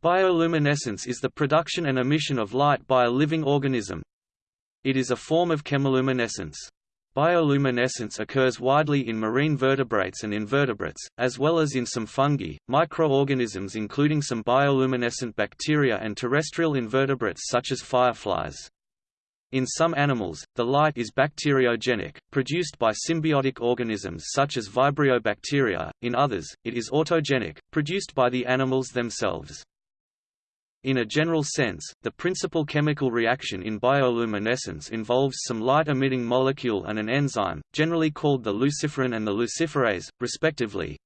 Bioluminescence is the production and emission of light by a living organism. It is a form of chemiluminescence. Bioluminescence occurs widely in marine vertebrates and invertebrates, as well as in some fungi, microorganisms including some bioluminescent bacteria and terrestrial invertebrates such as fireflies. In some animals, the light is bacteriogenic, produced by symbiotic organisms such as Vibrio bacteria, in others, it is autogenic, produced by the animals themselves. In a general sense, the principal chemical reaction in bioluminescence involves some light-emitting molecule and an enzyme, generally called the luciferin and the luciferase, respectively.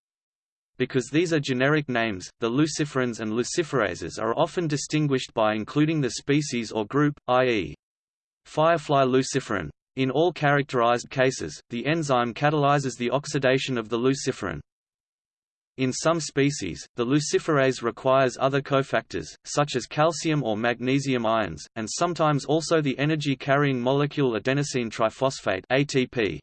Because these are generic names, the luciferins and luciferases are often distinguished by including the species or group, i.e. firefly luciferin. In all characterized cases, the enzyme catalyzes the oxidation of the luciferin. In some species, the luciferase requires other cofactors, such as calcium or magnesium ions, and sometimes also the energy-carrying molecule adenosine triphosphate ATP.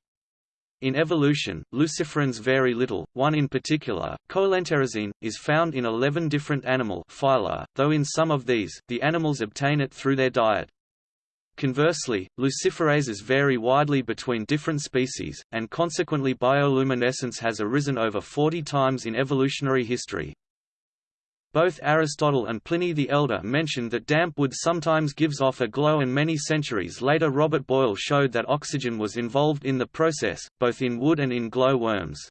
In evolution, luciferins vary little, one in particular, coelenterazine, is found in 11 different animal phyla, though in some of these, the animals obtain it through their diet. Conversely, luciferases vary widely between different species, and consequently bioluminescence has arisen over 40 times in evolutionary history. Both Aristotle and Pliny the Elder mentioned that damp wood sometimes gives off a glow and many centuries later Robert Boyle showed that oxygen was involved in the process, both in wood and in glow worms.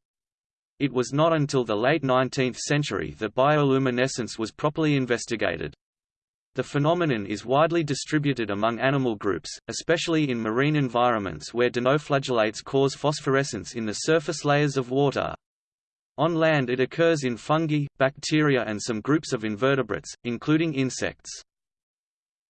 It was not until the late 19th century that bioluminescence was properly investigated. The phenomenon is widely distributed among animal groups, especially in marine environments where dinoflagellates cause phosphorescence in the surface layers of water. On land it occurs in fungi, bacteria and some groups of invertebrates, including insects.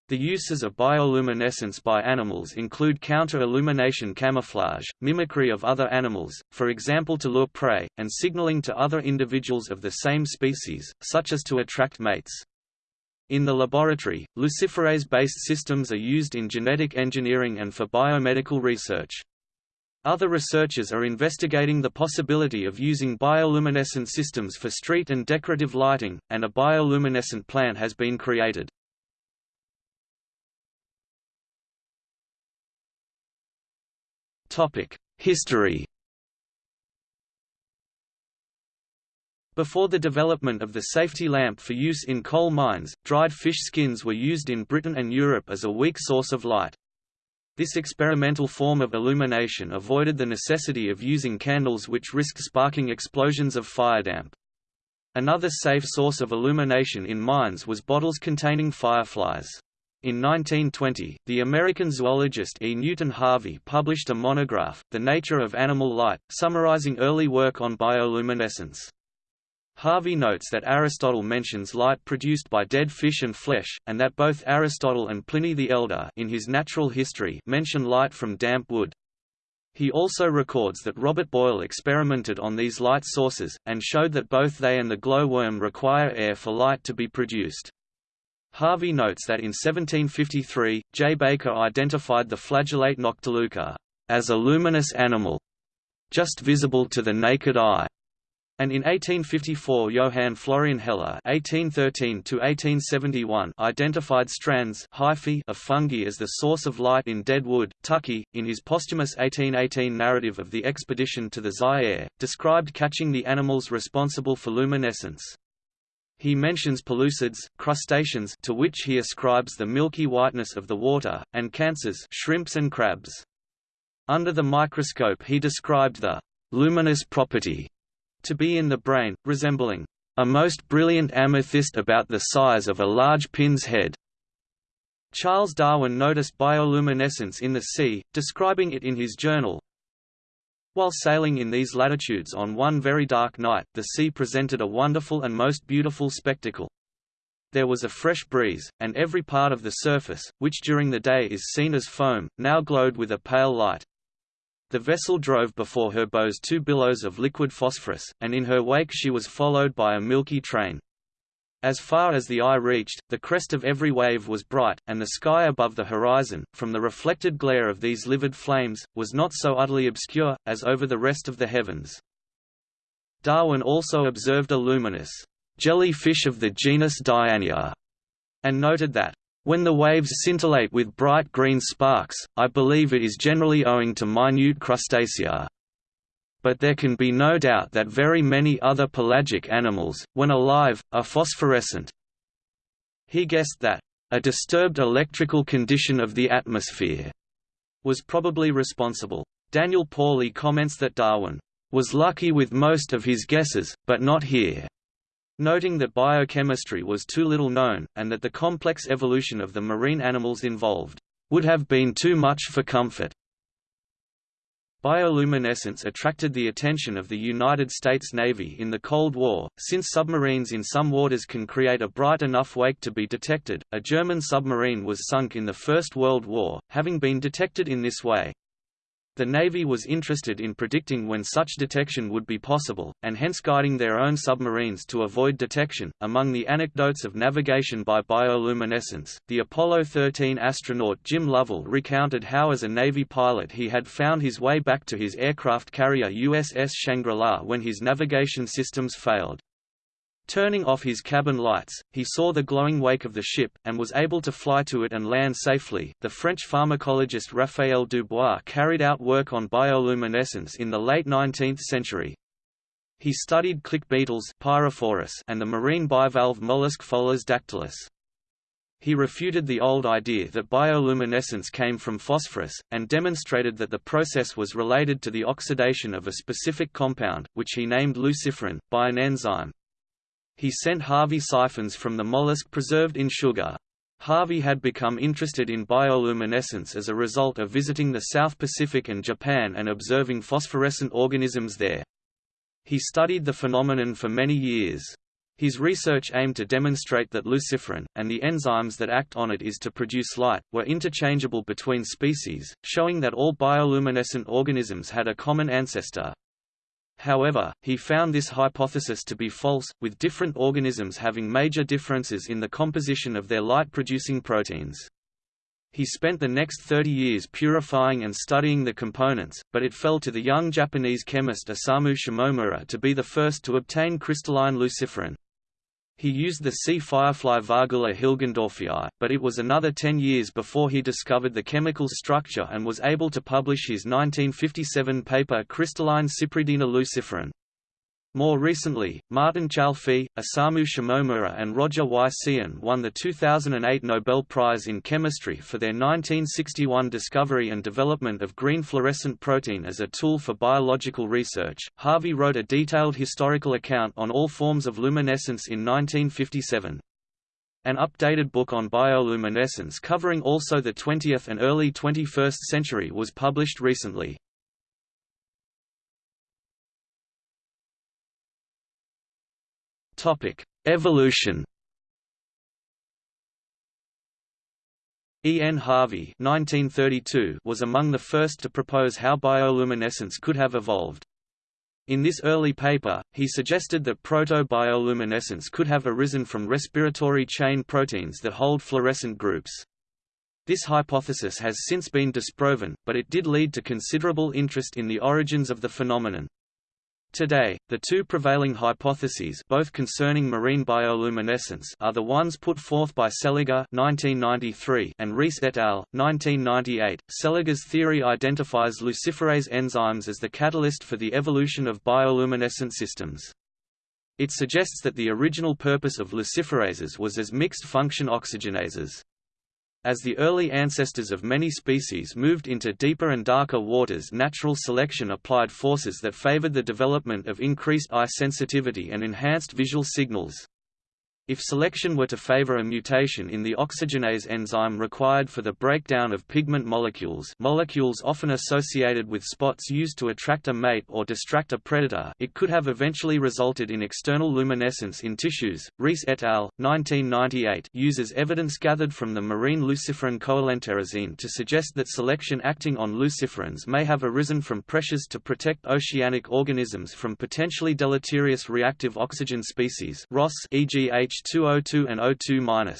The uses of bioluminescence by animals include counter-illumination camouflage, mimicry of other animals, for example to lure prey, and signaling to other individuals of the same species, such as to attract mates. In the laboratory, luciferase-based systems are used in genetic engineering and for biomedical research. Other researchers are investigating the possibility of using bioluminescent systems for street and decorative lighting, and a bioluminescent plant has been created. History Before the development of the safety lamp for use in coal mines, dried fish skins were used in Britain and Europe as a weak source of light. This experimental form of illumination avoided the necessity of using candles which risked sparking explosions of firedamp. Another safe source of illumination in mines was bottles containing fireflies. In 1920, the American zoologist E. Newton Harvey published a monograph, The Nature of Animal Light, summarizing early work on bioluminescence. Harvey notes that Aristotle mentions light produced by dead fish and flesh, and that both Aristotle and Pliny the Elder in his Natural History mention light from damp wood. He also records that Robert Boyle experimented on these light sources, and showed that both they and the glowworm require air for light to be produced. Harvey notes that in 1753, J. Baker identified the flagellate Noctiluca as a luminous animal, just visible to the naked eye and in 1854 Johann Florian Heller (1813–1871) identified strands hyphae of fungi as the source of light in dead wood. Tuckey, in his posthumous 1818 narrative of the expedition to the Zaire, described catching the animals responsible for luminescence. He mentions pellucids, crustaceans to which he ascribes the milky whiteness of the water, and cancers shrimps and crabs. Under the microscope he described the luminous property to be in the brain, resembling a most brilliant amethyst about the size of a large pin's head. Charles Darwin noticed bioluminescence in the sea, describing it in his journal. While sailing in these latitudes on one very dark night, the sea presented a wonderful and most beautiful spectacle. There was a fresh breeze, and every part of the surface, which during the day is seen as foam, now glowed with a pale light. The vessel drove before her bows two billows of liquid phosphorus, and in her wake she was followed by a milky train. As far as the eye reached, the crest of every wave was bright, and the sky above the horizon, from the reflected glare of these livid flames, was not so utterly obscure, as over the rest of the heavens. Darwin also observed a luminous jellyfish of the genus Dianaea, and noted that, when the waves scintillate with bright green sparks, I believe it is generally owing to minute crustacea. But there can be no doubt that very many other pelagic animals, when alive, are phosphorescent. He guessed that, a disturbed electrical condition of the atmosphere was probably responsible. Daniel Pauly comments that Darwin was lucky with most of his guesses, but not here, noting that biochemistry was too little known, and that the complex evolution of the marine animals involved would have been too much for comfort. Bioluminescence attracted the attention of the United States Navy in the Cold War, since submarines in some waters can create a bright enough wake to be detected. A German submarine was sunk in the First World War, having been detected in this way. The Navy was interested in predicting when such detection would be possible, and hence guiding their own submarines to avoid detection. Among the anecdotes of navigation by bioluminescence, the Apollo 13 astronaut Jim Lovell recounted how, as a Navy pilot, he had found his way back to his aircraft carrier USS Shangri-La when his navigation systems failed. Turning off his cabin lights, he saw the glowing wake of the ship, and was able to fly to it and land safely. The French pharmacologist Raphael Dubois carried out work on bioluminescence in the late 19th century. He studied click beetles and the marine bivalve mollusk Pholas dactylus. He refuted the old idea that bioluminescence came from phosphorus, and demonstrated that the process was related to the oxidation of a specific compound, which he named luciferin, by an enzyme. He sent Harvey siphons from the mollusk preserved in sugar. Harvey had become interested in bioluminescence as a result of visiting the South Pacific and Japan and observing phosphorescent organisms there. He studied the phenomenon for many years. His research aimed to demonstrate that luciferin, and the enzymes that act on it is to produce light, were interchangeable between species, showing that all bioluminescent organisms had a common ancestor. However, he found this hypothesis to be false, with different organisms having major differences in the composition of their light-producing proteins. He spent the next 30 years purifying and studying the components, but it fell to the young Japanese chemist Osamu Shimomura to be the first to obtain crystalline luciferin. He used the sea firefly Vargula hilgendorfii, but it was another ten years before he discovered the chemical structure and was able to publish his 1957 paper Crystalline Cypridina luciferin. More recently, Martin Chalfie, Osamu Shimomura and Roger Y. Tsien won the 2008 Nobel Prize in Chemistry for their 1961 discovery and development of green fluorescent protein as a tool for biological research. Harvey wrote a detailed historical account on all forms of luminescence in 1957. An updated book on bioluminescence covering also the 20th and early 21st century was published recently. Topic: Evolution. E. N. Harvey (1932) was among the first to propose how bioluminescence could have evolved. In this early paper, he suggested that proto-bioluminescence could have arisen from respiratory chain proteins that hold fluorescent groups. This hypothesis has since been disproven, but it did lead to considerable interest in the origins of the phenomenon. Today, the two prevailing hypotheses both concerning marine bioluminescence are the ones put forth by Seliger (1993) and Rees et al. 1998. Seliger's theory identifies luciferase enzymes as the catalyst for the evolution of bioluminescent systems. It suggests that the original purpose of luciferases was as mixed-function oxygenases. As the early ancestors of many species moved into deeper and darker waters natural selection applied forces that favored the development of increased eye sensitivity and enhanced visual signals. If selection were to favor a mutation in the oxygenase enzyme required for the breakdown of pigment molecules molecules often associated with spots used to attract a mate or distract a predator it could have eventually resulted in external luminescence in tissues. Rees et al. 1998 uses evidence gathered from the marine luciferin coelenterazine to suggest that selection acting on luciferins may have arisen from pressures to protect oceanic organisms from potentially deleterious reactive oxygen species ROS e.g. H 202 and O2-.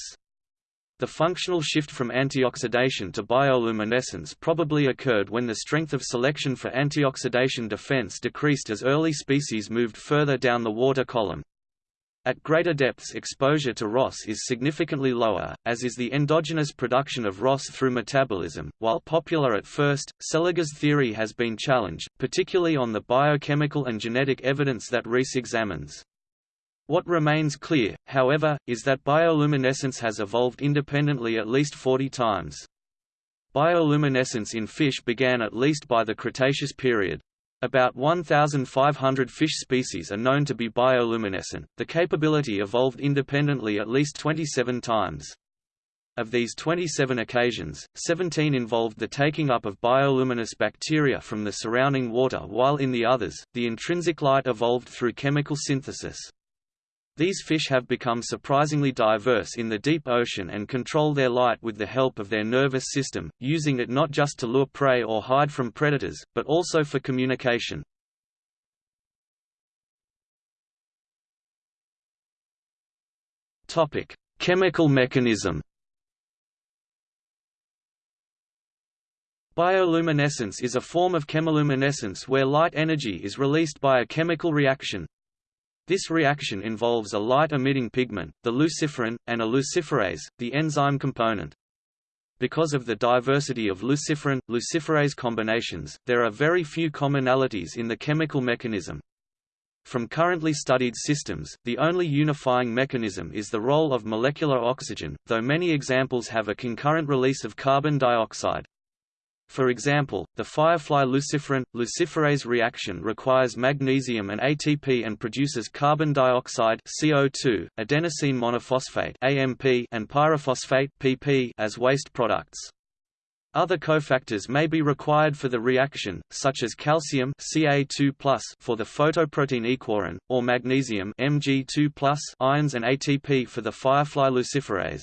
The functional shift from antioxidation to bioluminescence probably occurred when the strength of selection for antioxidation defense decreased as early species moved further down the water column. At greater depths exposure to ROS is significantly lower, as is the endogenous production of ROS through metabolism. While popular at first, Seliger's theory has been challenged, particularly on the biochemical and genetic evidence that Rees examines. What remains clear, however, is that bioluminescence has evolved independently at least 40 times. Bioluminescence in fish began at least by the Cretaceous period. About 1,500 fish species are known to be bioluminescent. The capability evolved independently at least 27 times. Of these 27 occasions, 17 involved the taking up of bioluminous bacteria from the surrounding water while in the others, the intrinsic light evolved through chemical synthesis. These fish have become surprisingly diverse in the deep ocean and control their light with the help of their nervous system, using it not just to lure prey or hide from predators, but also for communication. Chemical mechanism Bioluminescence is a form of chemiluminescence where light energy is released by a chemical reaction, this reaction involves a light-emitting pigment, the luciferin, and a luciferase, the enzyme component. Because of the diversity of luciferin, luciferase combinations, there are very few commonalities in the chemical mechanism. From currently studied systems, the only unifying mechanism is the role of molecular oxygen, though many examples have a concurrent release of carbon dioxide. For example, the firefly luciferin luciferase reaction requires magnesium and ATP and produces carbon dioxide CO2, adenosine monophosphate AMP and pyrophosphate PP as waste products. Other cofactors may be required for the reaction, such as calcium Ca2+ for the photoprotein aequorin, or magnesium Mg2+ ions and ATP for the firefly luciferase.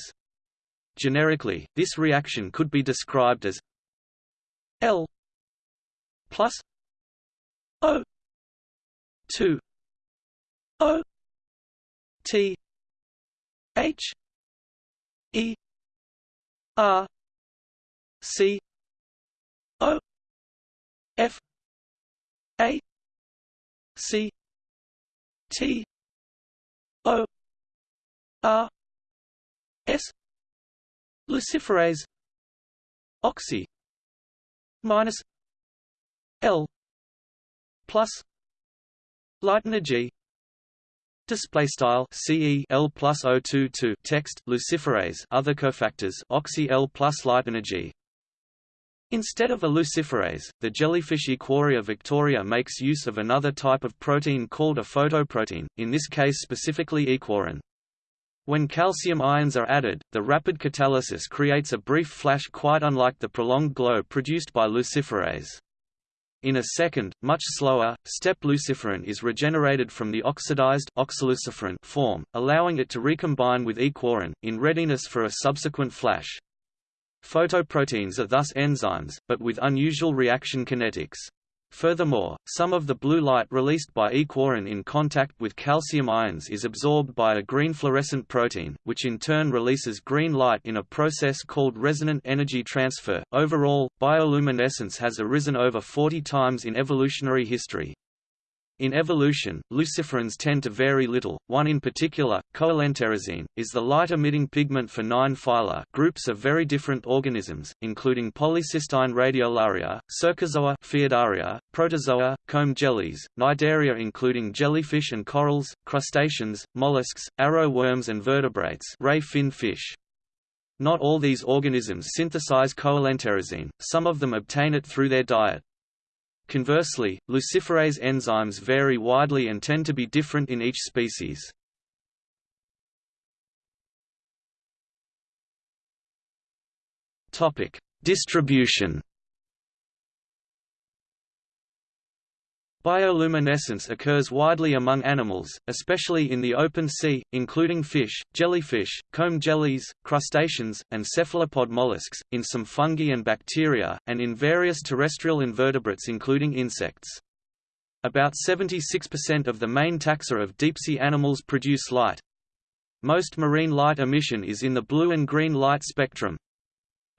Generically, this reaction could be described as L plus O two O T H E R C O F A C T O R S. Luciferase. Oxy minus L plus light energy Display style CE L plus O22 text luciferase other cofactors oxy L plus light energy. Instead of a luciferase, the jellyfish Aequorea victoria makes use of another type of protein called a photoprotein, in this case specifically aequorin. When calcium ions are added, the rapid catalysis creates a brief flash quite unlike the prolonged glow produced by luciferase. In a second, much slower, step luciferin is regenerated from the oxidized oxyluciferin form, allowing it to recombine with aequorin, in readiness for a subsequent flash. Photoproteins are thus enzymes, but with unusual reaction kinetics. Furthermore, some of the blue light released by aequorin in contact with calcium ions is absorbed by a green fluorescent protein, which in turn releases green light in a process called resonant energy transfer. Overall, bioluminescence has arisen over 40 times in evolutionary history. In evolution, luciferins tend to vary little. One in particular, coelenterazine, is the light-emitting pigment for nine phyla groups of very different organisms, including polycystine radiolaria, cercozoa Phaeodarea, protozoa, comb jellies, cnidaria including jellyfish and corals, crustaceans, mollusks, arrow worms and vertebrates ray fin fish. Not all these organisms synthesize coelenterazine, some of them obtain it through their diet. Conversely, luciferase enzymes vary widely and tend to be different in each species. Distribution Bioluminescence occurs widely among animals, especially in the open sea, including fish, jellyfish, comb jellies, crustaceans, and cephalopod mollusks, in some fungi and bacteria, and in various terrestrial invertebrates including insects. About 76% of the main taxa of deep-sea animals produce light. Most marine light emission is in the blue and green light spectrum.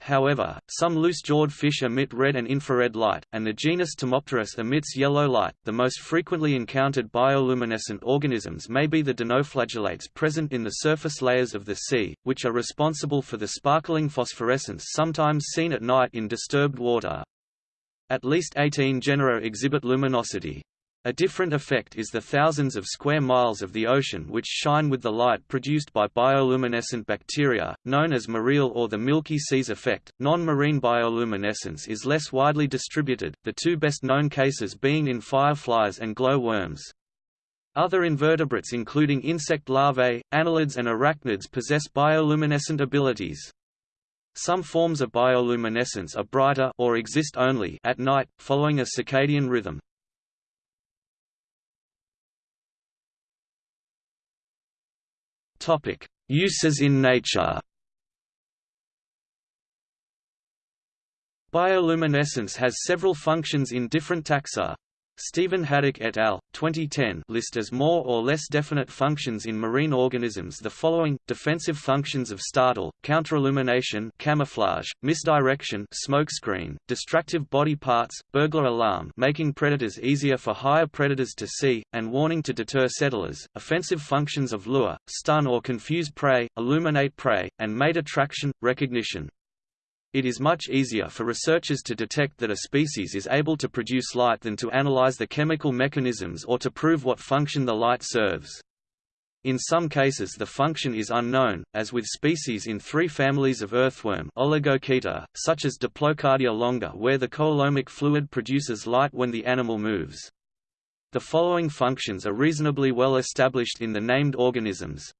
However, some loose-jawed fish emit red and infrared light, and the genus Tomopteris emits yellow light. The most frequently encountered bioluminescent organisms may be the dinoflagellates present in the surface layers of the sea, which are responsible for the sparkling phosphorescence sometimes seen at night in disturbed water. At least 18 genera exhibit luminosity. A different effect is the thousands of square miles of the ocean which shine with the light produced by bioluminescent bacteria, known as mareel or the Milky Seas effect. Non-marine bioluminescence is less widely distributed, the two best known cases being in fireflies and glowworms. Other invertebrates including insect larvae, annelids and arachnids possess bioluminescent abilities. Some forms of bioluminescence are brighter or exist only at night, following a circadian rhythm. Topic: Uses in nature. Bioluminescence has several functions in different taxa. Stephen Haddock et al. 2010 list as more or less definite functions in marine organisms the following: defensive functions of startle, counterillumination, camouflage, misdirection, smokescreen, distractive body parts, burglar alarm, making predators easier for higher predators to see, and warning to deter settlers. Offensive functions of lure, stun or confuse prey, illuminate prey, and mate attraction, recognition. It is much easier for researchers to detect that a species is able to produce light than to analyze the chemical mechanisms or to prove what function the light serves. In some cases the function is unknown, as with species in three families of earthworm Oligochaeta, such as Diplocardia longa where the coelomic fluid produces light when the animal moves. The following functions are reasonably well established in the named organisms.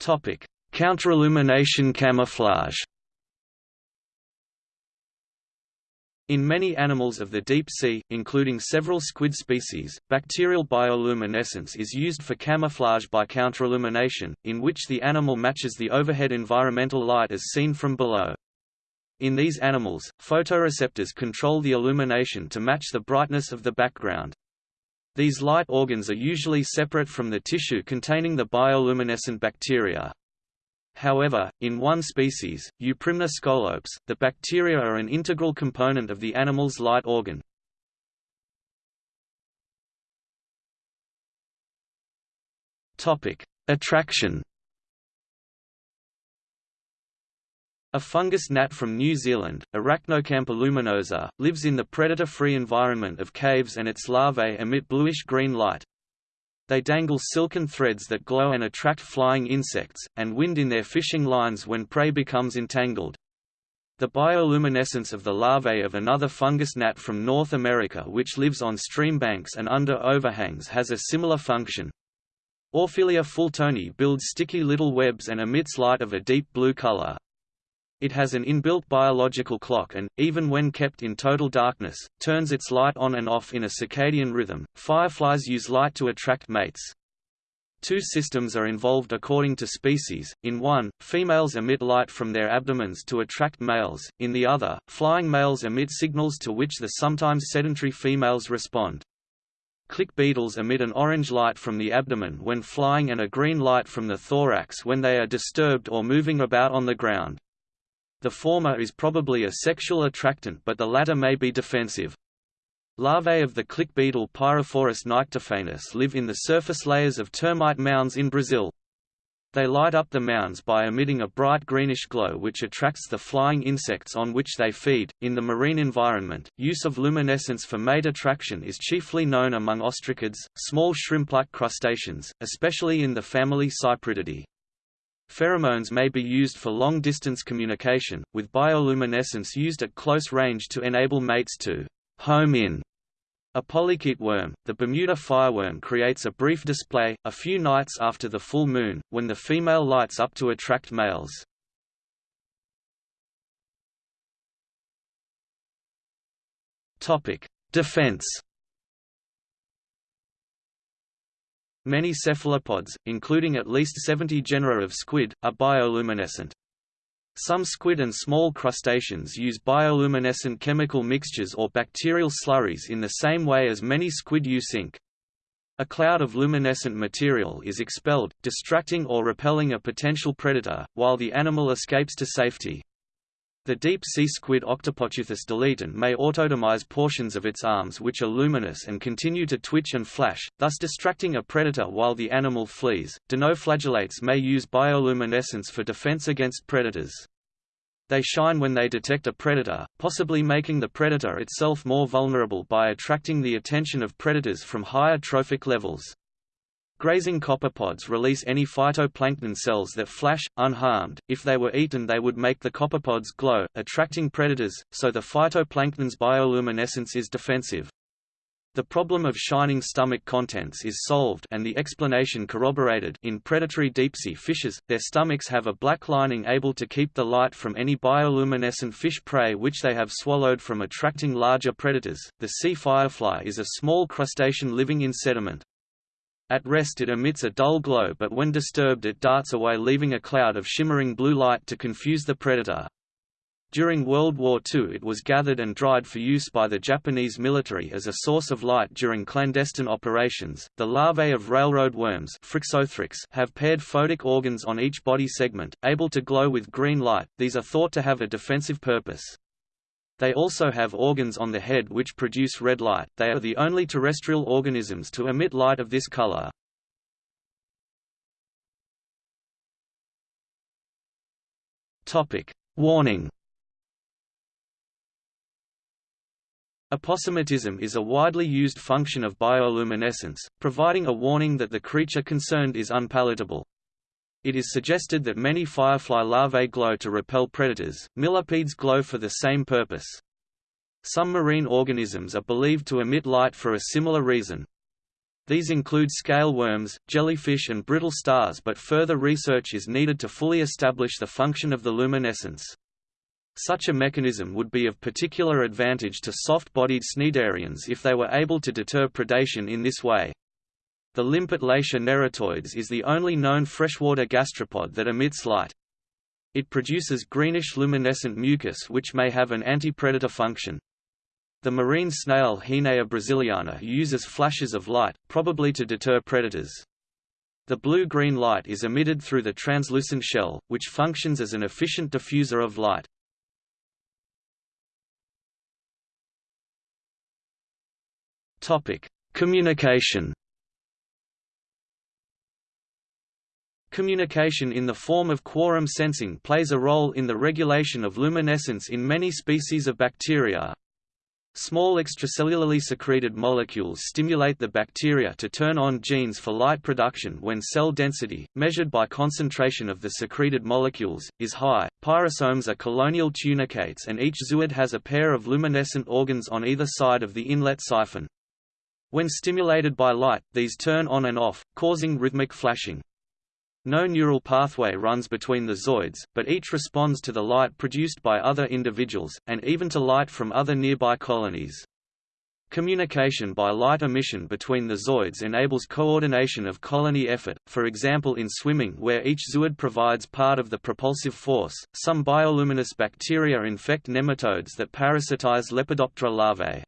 Topic: Counterillumination camouflage. In many animals of the deep sea, including several squid species, bacterial bioluminescence is used for camouflage by counterillumination, in which the animal matches the overhead environmental light as seen from below. In these animals, photoreceptors control the illumination to match the brightness of the background. These light organs are usually separate from the tissue containing the bioluminescent bacteria. However, in one species, Euprymna scolopes, the bacteria are an integral component of the animal's light organ. Attraction A fungus gnat from New Zealand, Arachnocampa luminosa, lives in the predator-free environment of caves and its larvae emit bluish-green light. They dangle silken threads that glow and attract flying insects, and wind in their fishing lines when prey becomes entangled. The bioluminescence of the larvae of another fungus gnat from North America which lives on stream banks and under overhangs has a similar function. Orfelia fultoni builds sticky little webs and emits light of a deep blue color. It has an inbuilt biological clock and, even when kept in total darkness, turns its light on and off in a circadian rhythm. Fireflies use light to attract mates. Two systems are involved according to species, in one, females emit light from their abdomens to attract males, in the other, flying males emit signals to which the sometimes sedentary females respond. Click beetles emit an orange light from the abdomen when flying and a green light from the thorax when they are disturbed or moving about on the ground. The former is probably a sexual attractant but the latter may be defensive. Larvae of the click beetle Pyrophorus nyctiphanus live in the surface layers of termite mounds in Brazil. They light up the mounds by emitting a bright greenish glow which attracts the flying insects on which they feed. In the marine environment, use of luminescence for mate attraction is chiefly known among ostracods, small shrimp-like crustaceans, especially in the family Cyprididae. Pheromones may be used for long-distance communication, with bioluminescence used at close range to enable mates to home in. A polychaete worm, the Bermuda fireworm creates a brief display, a few nights after the full moon, when the female lights up to attract males. Defense Many cephalopods, including at least 70 genera of squid, are bioluminescent. Some squid and small crustaceans use bioluminescent chemical mixtures or bacterial slurries in the same way as many squid use ink. A cloud of luminescent material is expelled, distracting or repelling a potential predator, while the animal escapes to safety. The deep-sea squid Octopoteuthis deletron may autotomize portions of its arms which are luminous and continue to twitch and flash, thus distracting a predator while the animal flees. Dinoflagellates may use bioluminescence for defense against predators. They shine when they detect a predator, possibly making the predator itself more vulnerable by attracting the attention of predators from higher trophic levels. Grazing copepods release any phytoplankton cells that flash, unharmed. If they were eaten they would make the copepods glow, attracting predators, so the phytoplankton's bioluminescence is defensive. The problem of shining stomach contents is solved and the explanation corroborated in predatory deep-sea fishes, their stomachs have a black lining able to keep the light from any bioluminescent fish prey which they have swallowed from attracting larger predators. The sea firefly is a small crustacean living in sediment. At rest it emits a dull glow but when disturbed it darts away leaving a cloud of shimmering blue light to confuse the predator. During World War II it was gathered and dried for use by the Japanese military as a source of light during clandestine operations. The larvae of railroad worms have paired photic organs on each body segment, able to glow with green light, these are thought to have a defensive purpose. They also have organs on the head which produce red light, they are the only terrestrial organisms to emit light of this color. Topic: Warning Aposematism is a widely used function of bioluminescence, providing a warning that the creature concerned is unpalatable. It is suggested that many firefly larvae glow to repel predators, millipedes glow for the same purpose. Some marine organisms are believed to emit light for a similar reason. These include scale worms, jellyfish and brittle stars but further research is needed to fully establish the function of the luminescence. Such a mechanism would be of particular advantage to soft-bodied cnidarians if they were able to deter predation in this way. The limpet Latia neritoides is the only known freshwater gastropod that emits light. It produces greenish luminescent mucus which may have an anti-predator function. The marine snail Hinea brasiliana uses flashes of light, probably to deter predators. The blue-green light is emitted through the translucent shell, which functions as an efficient diffuser of light. Communication Communication in the form of quorum sensing plays a role in the regulation of luminescence in many species of bacteria. Small extracellularly secreted molecules stimulate the bacteria to turn on genes for light production when cell density, measured by concentration of the secreted molecules, is high. Pyrosomes are colonial tunicates and each zooid has a pair of luminescent organs on either side of the inlet siphon. When stimulated by light, these turn on and off, causing rhythmic flashing. No neural pathway runs between the zooids, but each responds to the light produced by other individuals, and even to light from other nearby colonies. Communication by light emission between the zooids enables coordination of colony effort, for example in swimming where each zooid provides part of the propulsive force. Some bioluminous bacteria infect nematodes that parasitize Lepidoptera larvae.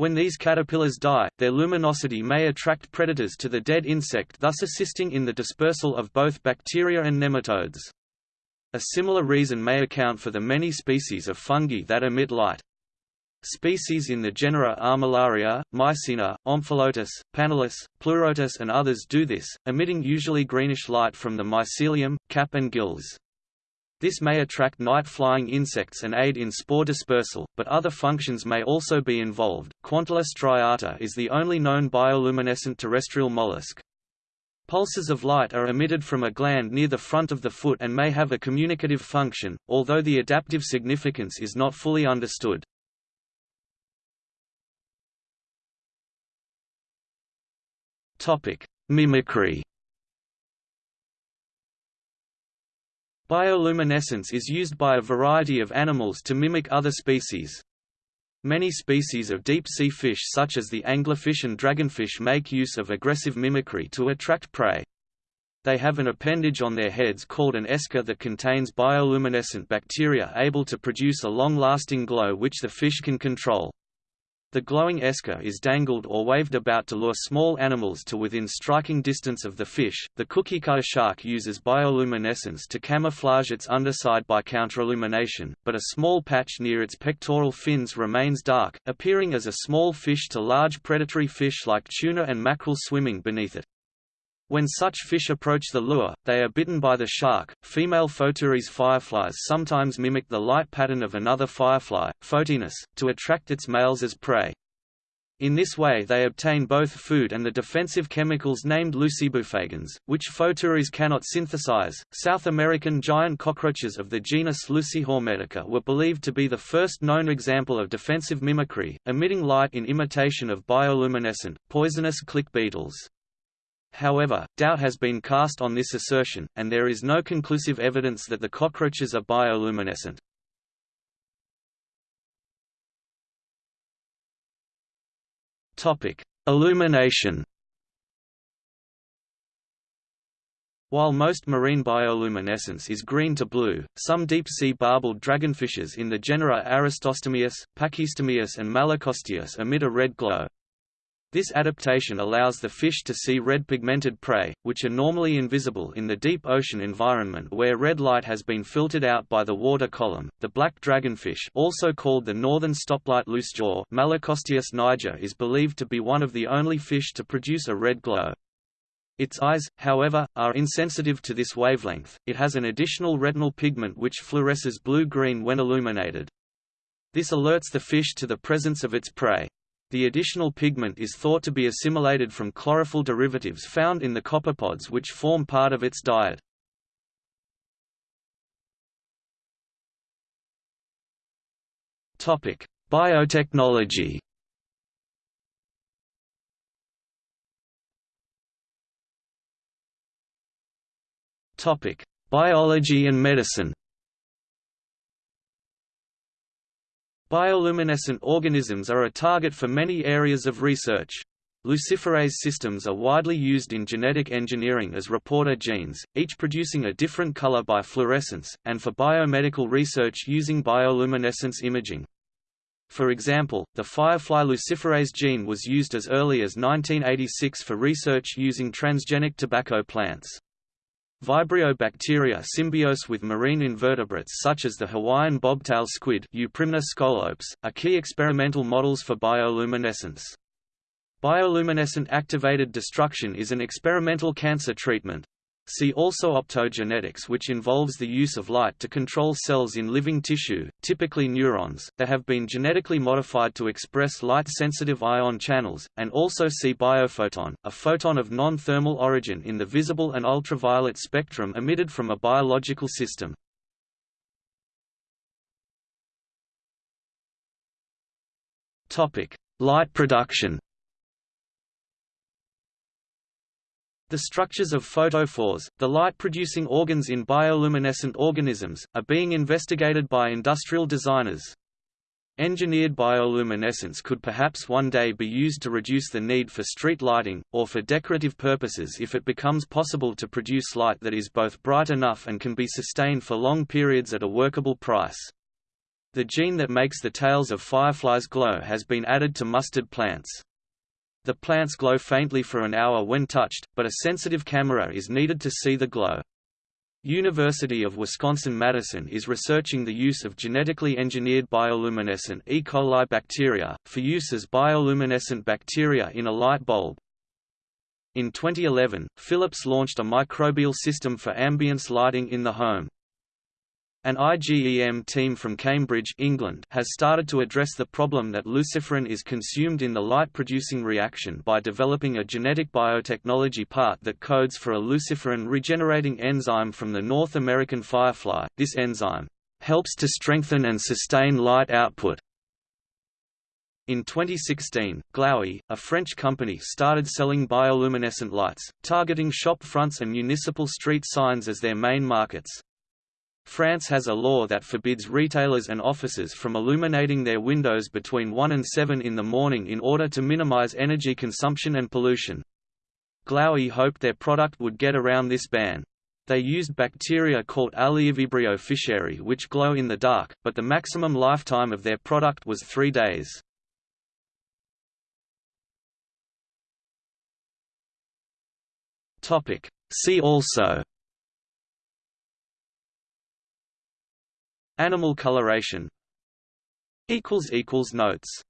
When these caterpillars die, their luminosity may attract predators to the dead insect thus assisting in the dispersal of both bacteria and nematodes. A similar reason may account for the many species of fungi that emit light. Species in the genera Armillaria, Mycena, Omphalotus, Panellus, Pleurotus and others do this, emitting usually greenish light from the mycelium, cap and gills. This may attract night-flying insects and aid in spore dispersal, but other functions may also be involved. Quantula striata is the only known bioluminescent terrestrial mollusk. Pulses of light are emitted from a gland near the front of the foot and may have a communicative function, although the adaptive significance is not fully understood. Mimicry Bioluminescence is used by a variety of animals to mimic other species. Many species of deep-sea fish such as the anglerfish and dragonfish make use of aggressive mimicry to attract prey. They have an appendage on their heads called an esca that contains bioluminescent bacteria able to produce a long-lasting glow which the fish can control. The glowing esca is dangled or waved about to lure small animals to within striking distance of the fish. The cookiecutter shark uses bioluminescence to camouflage its underside by counterillumination, but a small patch near its pectoral fins remains dark, appearing as a small fish to large predatory fish like tuna and mackerel swimming beneath it. When such fish approach the lure, they are bitten by the shark. Female Photuris fireflies sometimes mimic the light pattern of another firefly, Photinus, to attract its males as prey. In this way they obtain both food and the defensive chemicals named lucibufagins, which Photuris cannot synthesize. South American giant cockroaches of the genus Lucihormetica were believed to be the first known example of defensive mimicry, emitting light in imitation of bioluminescent, poisonous click beetles. However, doubt has been cast on this assertion, and there is no conclusive evidence that the cockroaches are bioluminescent. Illumination. While most marine bioluminescence is green to blue, some deep-sea barbelled dragonfishes in the genera Aristostomias, Pachystomias and Malacosteus emit a red glow, this adaptation allows the fish to see red pigmented prey, which are normally invisible in the deep ocean environment where red light has been filtered out by the water column. The black dragonfish, also called the northern stoplight loosejaw, Malacosteus niger, is believed to be one of the only fish to produce a red glow. Its eyes, however, are insensitive to this wavelength. It has an additional retinal pigment which fluoresces blue-green when illuminated. This alerts the fish to the presence of its prey. The additional pigment is thought to be assimilated from chlorophyll derivatives found in the copepods which form part of its diet. Topic: Biotechnology. Topic: Biology and medicine. Bioluminescent organisms are a target for many areas of research. Luciferase systems are widely used in genetic engineering as reporter genes, each producing a different color by fluorescence, and for biomedical research using bioluminescence imaging. For example, the firefly luciferase gene was used as early as 1986 for research using transgenic tobacco plants. Vibrio bacteria symbiose with marine invertebrates such as the Hawaiian bobtail squid Euprymna scolopes, are key experimental models for bioluminescence. Bioluminescent activated destruction is an experimental cancer treatment. See also optogenetics which involves the use of light to control cells in living tissue, typically neurons, that have been genetically modified to express light-sensitive ion channels, and also see biophoton, a photon of non-thermal origin in the visible and ultraviolet spectrum emitted from a biological system. Light production The structures of photophores, the light-producing organs in bioluminescent organisms, are being investigated by industrial designers. Engineered bioluminescence could perhaps one day be used to reduce the need for street lighting, or for decorative purposes if it becomes possible to produce light that is both bright enough and can be sustained for long periods at a workable price. The gene that makes the tails of fireflies glow has been added to mustard plants. The plants glow faintly for an hour when touched, but a sensitive camera is needed to see the glow. University of Wisconsin-Madison is researching the use of genetically engineered bioluminescent E. coli bacteria, for use as bioluminescent bacteria in a light bulb. In 2011, Philips launched a microbial system for ambience lighting in the home. An IGEM team from Cambridge England has started to address the problem that luciferin is consumed in the light-producing reaction by developing a genetic biotechnology part that codes for a luciferin regenerating enzyme from the North American firefly. This enzyme helps to strengthen and sustain light output. In 2016, Glowee, a French company started selling bioluminescent lights, targeting shop fronts and municipal street signs as their main markets. France has a law that forbids retailers and offices from illuminating their windows between 1 and 7 in the morning in order to minimize energy consumption and pollution. Glowee hoped their product would get around this ban. They used bacteria called Aliivibrio fischeri which glow in the dark, but the maximum lifetime of their product was three days. See also Animal coloration. Notes